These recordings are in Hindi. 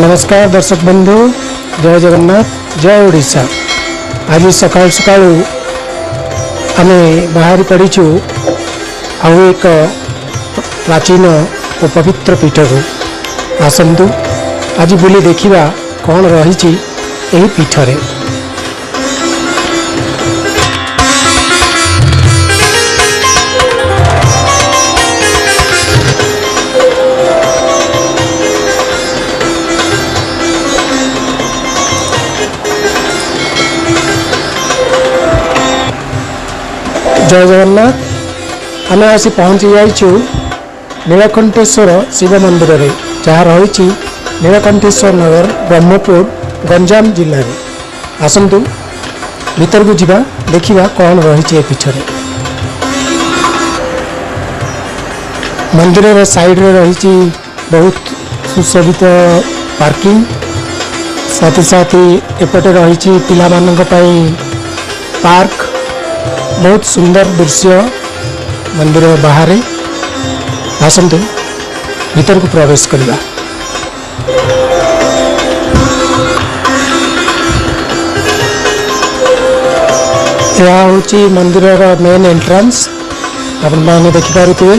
नमस्कार दर्शक बंधु जय जगन्नाथ जय ओडा आज सका सका आम बाहर पड़ी एक प्राचीन और पवित्र पीठ को आसतु आज बुले देखा कौन रही पीठ से जय जगन्नाथ आम आसी पहुँची जाइए नीलकंठेश्वर शिव मंदिर जहाँ रही नीलकंठेश्वर नगर ब्रह्मपुर गंजाम जिले में आसतु भर को जी देखा कौन रही पीछे मंदिर साइड रे रही बहुत सुशोभित पार्किंग साथ ही साथ ही एपटे रही पाई पार्क बहुत सुंदर दृश्य मंदिर बाहर आसतु भर को प्रवेश करवा यह हूँ मंदिर मेन एंट्रांस आपने देखिपे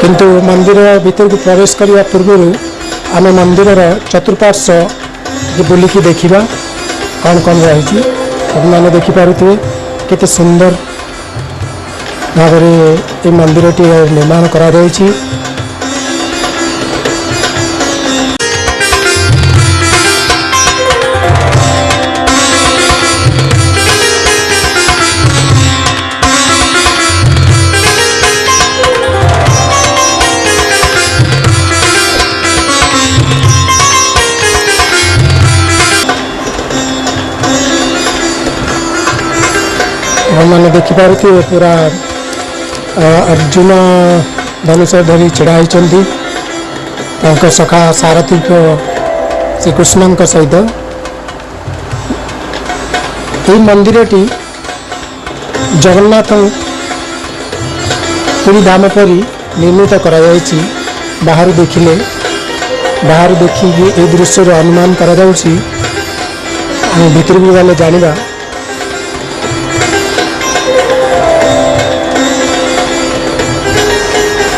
किंतु मंदिर भर को प्रवेश करने पूर्व आम मंदिर चतुर्पार्श्व बुलिकी देखा कौन कौन रही ଆପଣମାନେ ଦେଖିପାରୁଥିବେ କେତେ ସୁନ୍ଦର ଭାବରେ ଏ ମନ୍ଦିରଟି ନିର୍ମାଣ କରାଯାଇଛି मैंने देखिपुर पूरा अर्जुन धनुषरी चढ़ाई सखा सारथी श्रीकृष्ण सहित यह मंदिर टी जगन्नाथ पूरी धाम पर निर्मित कर बाहर देखिले बाहर देखिए ये दृश्य अनुमान करा कर भितर भी गले जाना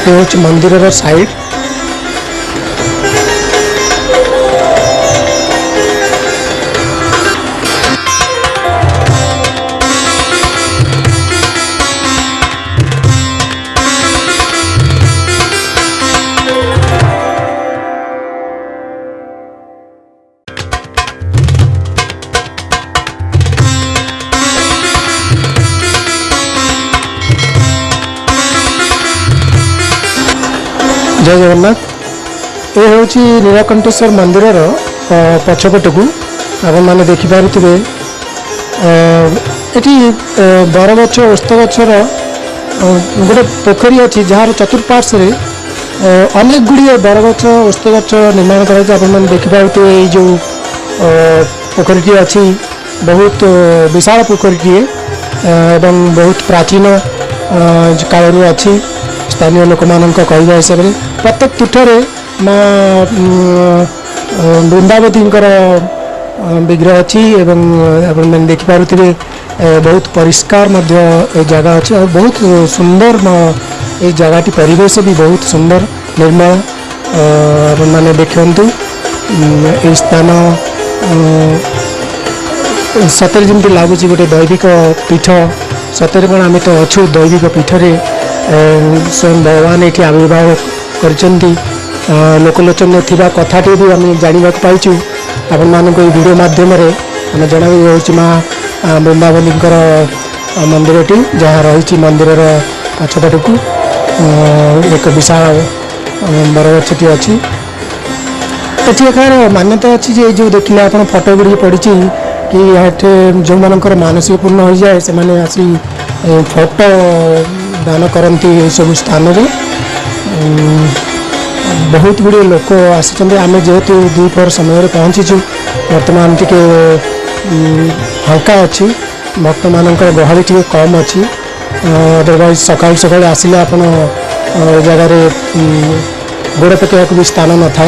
ये मंदिर साइड ଜୟ ଜଗନ୍ନାଥ ଏ ହେଉଛି ନୀଳକଣ୍ଠେଶ୍ୱର ମନ୍ଦିରର ପଛପଟକୁ ଆପଣମାନେ ଦେଖିପାରୁଥିବେ ଏଠି ବରଗଛ ଓସ୍ତ ଗଛର ଗୋଟେ ପୋଖରୀ ଅଛି ଯାହାର ଚତୁଃପାର୍ଶ୍ୱରେ ଅନେକ ଗୁଡ଼ିଏ ବରଗଛ ଓସ୍ତ ଗଛ ନିର୍ମାଣ କରାଯାଇଛି ଆପଣମାନେ ଦେଖିପାରୁଥିବେ ଏଇ ଯେଉଁ ପୋଖରୀଟିଏ ଅଛି ବହୁତ ବିଶାଳ ପୋଖରୀଟିଏ ଏବଂ ବହୁତ ପ୍ରାଚୀନ କାଳରୁ ଅଛି ସ୍ଥାନୀୟ ଲୋକମାନଙ୍କ କହିବା ହିସାବରେ ପ୍ରତ୍ୟେକ ପୀଠରେ ମା ବୃନ୍ଦାବତୀଙ୍କର ବିଗ୍ରହ ଅଛି ଏବଂ ଆପଣମାନେ ଦେଖିପାରୁଥିବେ ବହୁତ ପରିଷ୍କାର ମଧ୍ୟ ଏ ଜାଗା ଅଛି ଆଉ ବହୁତ ସୁନ୍ଦର ଏଇ ଜାଗାଟି ପରିବେଶ ବି ବହୁତ ସୁନ୍ଦର ନିର୍ମଳ ଆପଣମାନେ ଦେଖନ୍ତୁ ଏଇ ସ୍ଥାନ ସତରେ ଯେମିତି ଲାଗୁଛି ଗୋଟେ ଦୈବିକ ପୀଠ ସତରେ କ'ଣ ଆମେ ତ ଅଛୁ ଦୈବିକ ପୀଠରେ ସ୍ୱୟଂ ଭଗବାନ ଏଠି ଆବିର୍ଭାବ କରିଛନ୍ତି ଲୋକଲୋଚନରେ ଥିବା କଥାଟି ବି ଆମେ ଜାଣିବାକୁ ପାଇଛୁ ଆପଣମାନଙ୍କୁ ଏଇ ଭିଡ଼ିଓ ମାଧ୍ୟମରେ ଆମେ ଜଣାଇ ହେଉଛି ମା ବୃନ୍ଦାବନୀଙ୍କର ମନ୍ଦିରଟି ଯାହା ରହିଛି ମନ୍ଦିରର ପଛପଟକୁ ଏକ ବିଶାଳ ବରଗଛଟି ଅଛି ଏଠି ଏହାର ମାନ୍ୟତା ଅଛି ଯେ ଏଇ ଯେଉଁ ଦେଖିଲେ ଆପଣ ଫଟୋ ଗୁଡ଼ିକ ପଡ଼ିଛି କି ଏଠି ଯେଉଁମାନଙ୍କର ମାନସିକ ପୂର୍ଣ୍ଣ ହୋଇଯାଏ ସେମାନେ ଆସି ଫଟୋ दान करती सब स्थान बहुत गुड़े लोक आसमें जेहेतु दीपर समय पहुँची बर्तमान टी हाका अच्छी भक्त मान गहली टी कम अच्छी अदरवैज सका सका आसिले जगह गोड़ पकड़ को भी स्थान न था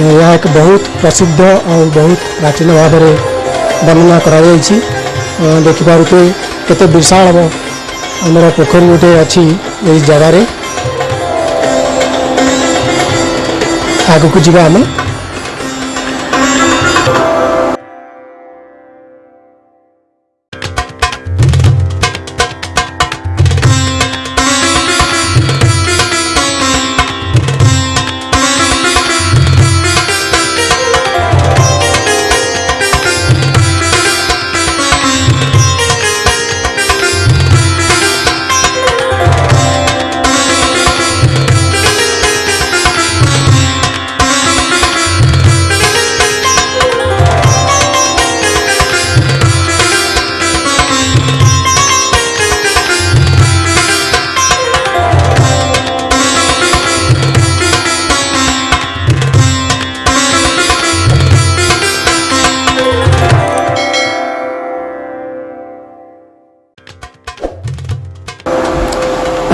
यह एक बहुत प्रसिद्ध और बहुत प्राचीन भाव में वर्णना कर देखिपे केशाड़ ଆମର ପୋଖରୀ ଗୋଟେ ଅଛି ଏଇ ଜାଗାରେ ଆଗକୁ ଯିବା ଆମେ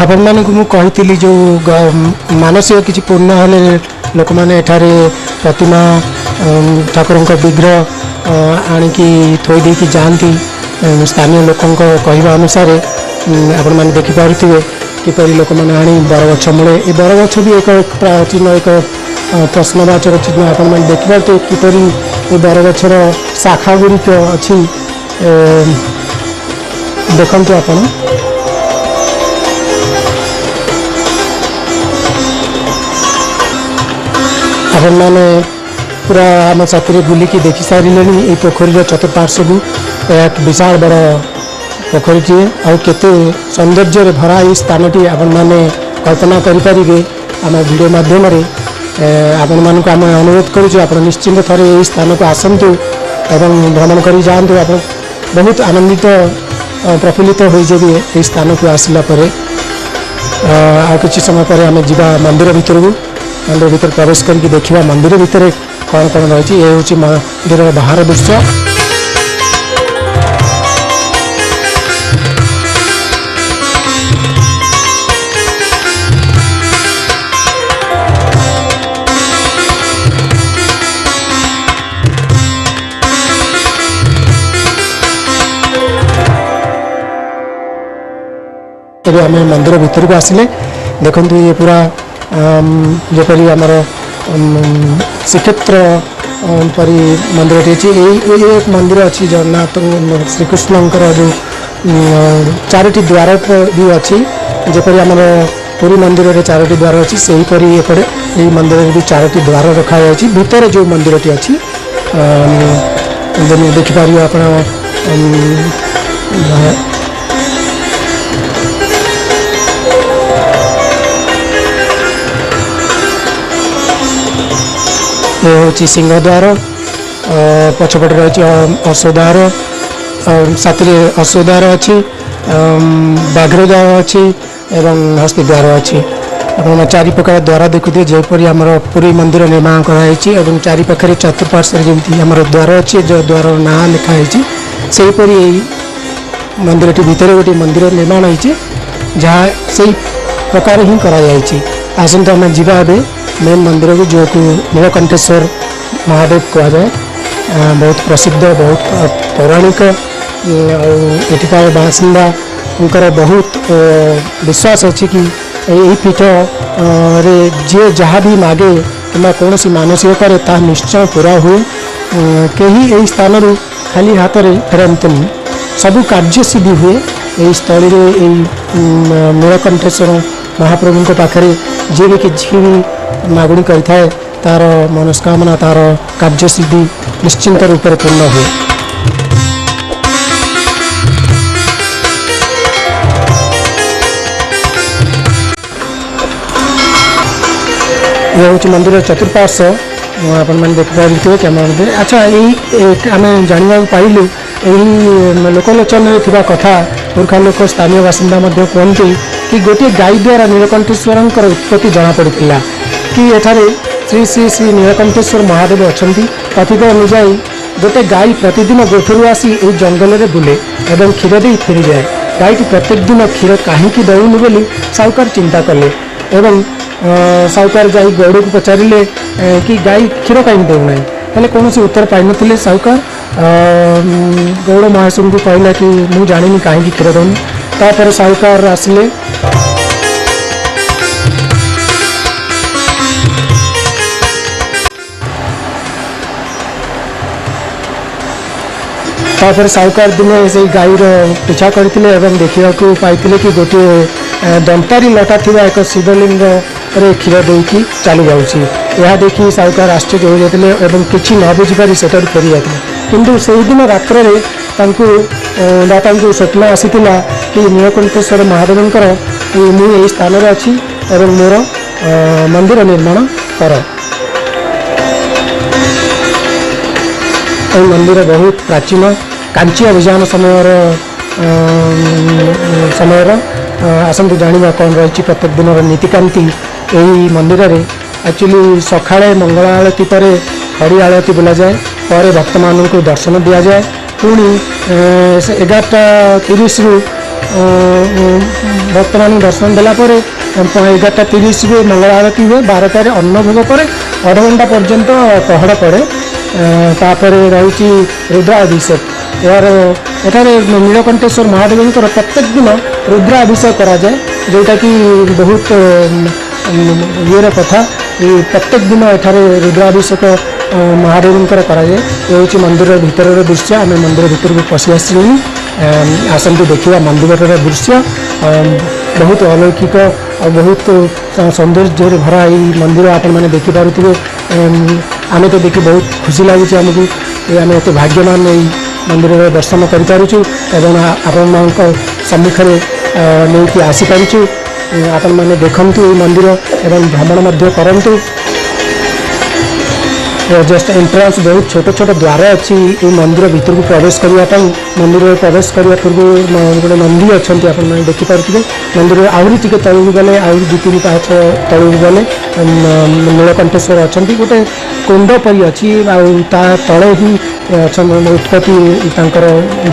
ଆପଣମାନଙ୍କୁ ମୁଁ କହିଥିଲି ଯେଉଁ ମାନସିକ କିଛି ପୂର୍ଣ୍ଣ ହେଲେ ଲୋକମାନେ ଏଠାରେ ପ୍ରତିମା ଠାକୁରଙ୍କ ବିଗ୍ରହ ଆଣିକି ଥୋଇ ଦେଇକି ଯାଆନ୍ତି ସ୍ଥାନୀୟ ଲୋକଙ୍କ କହିବା ଅନୁସାରେ ଆପଣମାନେ ଦେଖିପାରୁଥିବେ କିପରି ଲୋକମାନେ ଆଣି ବରଗଛ ମୂଳେ ଏ ବରଗଛ ବି ଏକ ପ୍ରାଚୀନ ଏକ ପ୍ରଶ୍ନବାଚକ ଚିହ୍ନ ଆପଣମାନେ ଦେଖିପାରୁଥିବେ କିପରି ଏ ବରଗଛର ଶାଖା ଗୁଡ଼ିକ ଅଛି ଦେଖନ୍ତୁ ଆପଣ साधारण मान पूरा आम चाकरी बुलिक देखी सारे ये पोखरी चतुपार्श्व एक विशाल बड़ पोखर टीए आते सौंदर्य भरा ये स्थानी आपने कल्पना करें आम भिड मध्यम आपण मानक आम अनुरोध करश्चिंत थे यही स्थान को आसतु एवं भ्रमण कर जातु आप बहुत आनंदित प्रफुल्लित हो जाए यही स्थान को आसला आ कि समय पर आम जा मंदिर भितर को અંદર ઉત્તર કારોશક કે દેખવા મંદિર ભીતરે કોન કોન રહે છે એ હો છે મંદિર બહાર દેખ્યો તેરે અમે મંદિર ભીતરે આસલે દેખું તો એ પૂરા ଯେପରି ଆମର ଶ୍ରୀକ୍ଷେତ୍ର ପରି ମନ୍ଦିରଟି ଅଛି ଏଇ ଏଇ ଏକ ମନ୍ଦିର ଅଛି ଜଗନ୍ନାଥ ଶ୍ରୀକୃଷ୍ଣଙ୍କର ଯେଉଁ ଚାରୋଟି ଦ୍ୱାର ବି ଅଛି ଯେପରି ଆମର ପୁରୀ ମନ୍ଦିରରେ ଚାରୋଟି ଦ୍ୱାର ଅଛି ସେହିପରି ଏପଟେ ଏହି ମନ୍ଦିରରେ ବି ଚାରୋଟି ଦ୍ୱାର ରଖାଯାଇଛି ଭିତରେ ଯେଉଁ ମନ୍ଦିରଟି ଅଛି ଦେଖିପାରିବେ ଆପଣ એ ହେଉଛି ସିଂହଦ୍ୱାର ପଛପଟେ ରହିଛି ଅଶ୍ୱଦ୍ୱାର ସାଥିରେ ଅଶ୍ୱଦ୍ୱାର ଅଛି ବାଘ୍ରଦ୍ୱାର ଅଛି ଏବଂ ହସ୍ତିଦ୍ୱାର ଅଛି ଆପଣମାନେ ଚାରି ପ୍ରକାର ଦ୍ୱାର ଦେଖୁଥିବେ ଯେପରି ଆମର ପୁରୀ ମନ୍ଦିର ନିର୍ମାଣ କରାହେଇଛି ଏବଂ ଚାରି ପାଖରେ ଚତୁଃପାର୍ଶ୍ୱରେ ଯେମିତି ଆମର ଦ୍ୱାର ଅଛି ଯେଉଁ ଦ୍ୱାରର ନାଁ ଲେଖା ହେଇଛି ସେହିପରି ଏଇ ମନ୍ଦିରଟି ଭିତରେ ଗୋଟିଏ ମନ୍ଦିର ନିର୍ମାଣ ହେଇଛି ଯାହା ସେଇ ପ୍ରକାର ହିଁ କରାଯାଇଛି ଆସନ୍ତୁ ଆମେ ଯିବା ଏବେ मेन मंदिर को जो कि नीलकंठेश्वर महादेव कह जाए बहुत प्रसिद्ध बहुत पौराणिक आठिकार बासिंदा उनका बहुत विश्वास अच्छे कि यही पीठ रे जे जहाँ भी मागे कि कौन सी मानसिक करे निश्चय पूरा हुए कहीं यही स्थान रू खाली हाथ में फेरते सब कार्य सिद्धि हुए यही स्थल नीलकंठेश्वर महाप्रभु पाखे जी भी मगुणी कर तार मनस्कामना तार कार्य सिद्धि निश्चिंत रूप से पूर्ण हुए यह हूँ मंदिर चतुर्पाश आपण मैंने देखिए कैमेरा दे। अच्छा यही आम जानवाक पाइल यही लोकलोचन कथा पुर्खा लोक स्थानीय बासिंदा कहते कि गोटे गाई द्वारा नीलकंठेश्वर उत्पत्ति जमापड़ा कि यठार श्री श्री श्री नीलकंठेश्वर महादेव अच्छा कथित अनुजाई गोटे गाई प्रतिदिन गोठर आसी ये जंगल में बुले और क्षीर दे फेरी जाए गाई की प्रत्येक दिन क्षीर कहीं दौन बोली साहुकार चिंता कले साहुकार जा गौड़ को पचारे कि गाई क्षीर कहीं देना हेल्ले कौन से उत्तर पाइन साहुकार गौड़ महाशय को कहला कि मुझे जानी कहीं क्षीर दौन तापर साहुकार आसिले ତାପରେ ସାହୁକାର ଦିନେ ସେଇ ଗାଈର ପିଛା କରିଥିଲେ ଏବଂ ଦେଖିବାକୁ ପାଇଥିଲେ କି ଗୋଟିଏ ଦନ୍ତାରୀ ଲଟା ଥିବା ଏକ ଶିବଲିଙ୍ଗରେ କ୍ଷୀର ଦେଇକି ଚାଲିଯାଉଛି ଏହା ଦେଖି ସାହୁକାର ଆଶ୍ଚର୍ଯ୍ୟ ହୋଇଯାଇଥିଲେ ଏବଂ କିଛି ନ ବୁଝିପାରି ସେଠାରୁ ଫେରିଯାଇଥିଲେ କିନ୍ତୁ ସେହିଦିନ ରାତ୍ରରେ ତାଙ୍କୁ ବା ତାଙ୍କୁ ସ୍ୱପ୍ନ ଆସିଥିଲା କି ନୀଳକଣ୍ଠେଶ୍ୱର ମହାଦେବଙ୍କର ମୁଁ ଏହି ସ୍ଥାନରେ ଅଛି ଏବଂ ମୋର ମନ୍ଦିର ନିର୍ମାଣ କର এই মন্দির বহুত প্রাচীন কাঞ্চী অভিযান সময়ৰ সময়ৰ অসমতে জানিবা কোন ৰৈছি প্রত্যেক দিনৰ নীতি কাନ୍ତି এই মন্দিৰে একচুয়ালি সকালে মংগল আলেতিতৰে হৰি আলেতি বনা যায় আৰু ভক্তমানক দৰ্শন দিয়া যায় পূৰণি 11:30 ৰ ভকতৰণী দৰ্শন বেলাতৰ 11:30 ৰ মলাৰতি হৈ 12:00 ৰ অন্নভোগ কৰে আৰু ঘন্টা পৰ্যন্ত তহড় পৰে रही रुद्राभिषेक यार एटार नीलकंठेश्वर महादेव प्रत्येक दिन रुद्राभिषेक कराए जोटा कि बहुत ईर कथा प्रत्येक दिन एठार रुद्राभिषेक महादेव कराए ये हूँ मंदिर भितर दृश्य आम मंदिर भितर को पशि आस आसतु देखा मंदिर दृश्य बहुत अलौकिक बहुत सौंदर्य भरा ये मंदिर आप देखिपे आम तो देखिए बहुत खुशी लगुच आमको आम ये भाग्यवान य मंदिर दर्शन करूँ एवं आपण सम्मुखें नहीं आसीपारचु आपण मैंने देखु मंदिर एवं भ्रमण करूँ जस्ट एंट्रांस बहुत छोट छोट द्वार अच्छी ये मंदिर भितर को प्रवेश करने मंदिर प्रवेश करने पूर्व गोटे नंदी अच्छा आप देखिपे मंदिर आहरी टी को गले आई दु तीन पाँच तलू गले नीलकंठेश्वर अच्छा गोटे कुंड पर अच्छी आले ही उत्पत्ति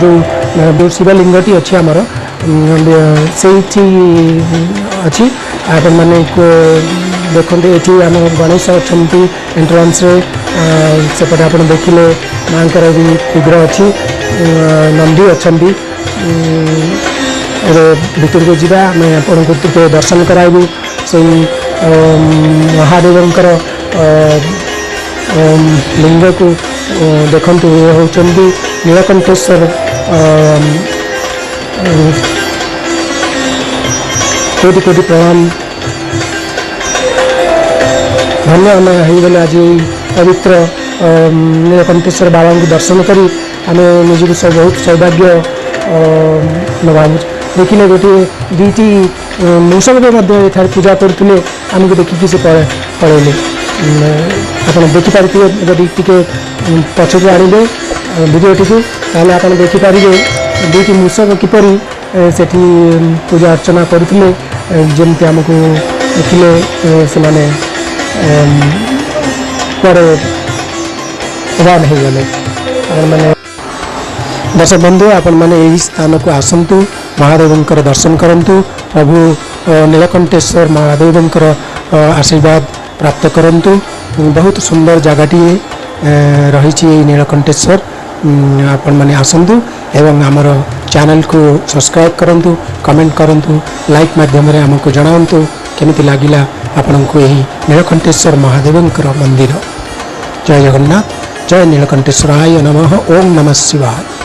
जो शिवलिंगटी अच्छी आमर से अच्छी आप देखते ये आम गणेश अच्छा एंट्रांस अं, सेपटे आप देखिए माँ का भी क्षुद्र अच्छी नंदी अच्छा भितर को जी आपण दर्शन कराइबू से अं, महादेव अं, लिंग को देखु ये हूँ नीलकंठेश्वर कोटि कोटि प्रणाम धन्यवाद आम हो आज પવિત્ર નીલકંઠેશ્વર બાબાનું દર્શન કરી ଆମେ ନିଜକୁ ବହୁତ ସୌଭାଗ୍ୟ ଭାବୁଛୁ ଦେଖିଲେ ଗୋଟିଏ ଦୁଇଟି ମୌସମରେ ମଧ୍ୟ ଏଠାରେ ପୂଜା କରୁଥିଲେ ଆମକୁ ଦେଖିକି ସେ ପଳେଇଲେ ଆପଣ ଦେଖିପାରିଥିବେ ଯଦି ଟିକେ ପଛକୁ ଆଣିବେ ଭିଡ଼ିଓଟିକୁ ତାହେଲେ ଆପଣ ଦେଖିପାରିବେ ଦୁଇଟି ମୃଷକ କିପରି ସେଠି ପୂଜା ଅର୍ଚ୍ଚନା କରୁଥିଲେ ଯେମିତି ଆମକୁ ଦେଖିଲେ ସେମାନେ पर रन होने दर्शक बंधु आपण मैंने यही स्थान को आसतु महादेव दर्शन करूँ प्रभु नीलकंठेश्वर महादेव आशीर्वाद प्राप्त करूँ बहुत सुंदर जगह टीए रही नीलकंठेश्वर आपण मैंने आसतु एवं आमर चैनल को सब्सक्राइब करूँ कमेंट करूँ लाइक मध्यम आमको जनावतु केमी लगला ଆପଣଙ୍କୁ ଏହି ନୀଳକଣ୍ଠେଶ୍ୱର ମହାଦେବଙ୍କର ମନ୍ଦିର ଜୟ ଜଗନ୍ନାଥ ଜୟ ନୀଳକଣ୍ଠେଶ୍ୱରାୟ ନମଃ ଓମ୍ ନମଃ ଶିବାୟ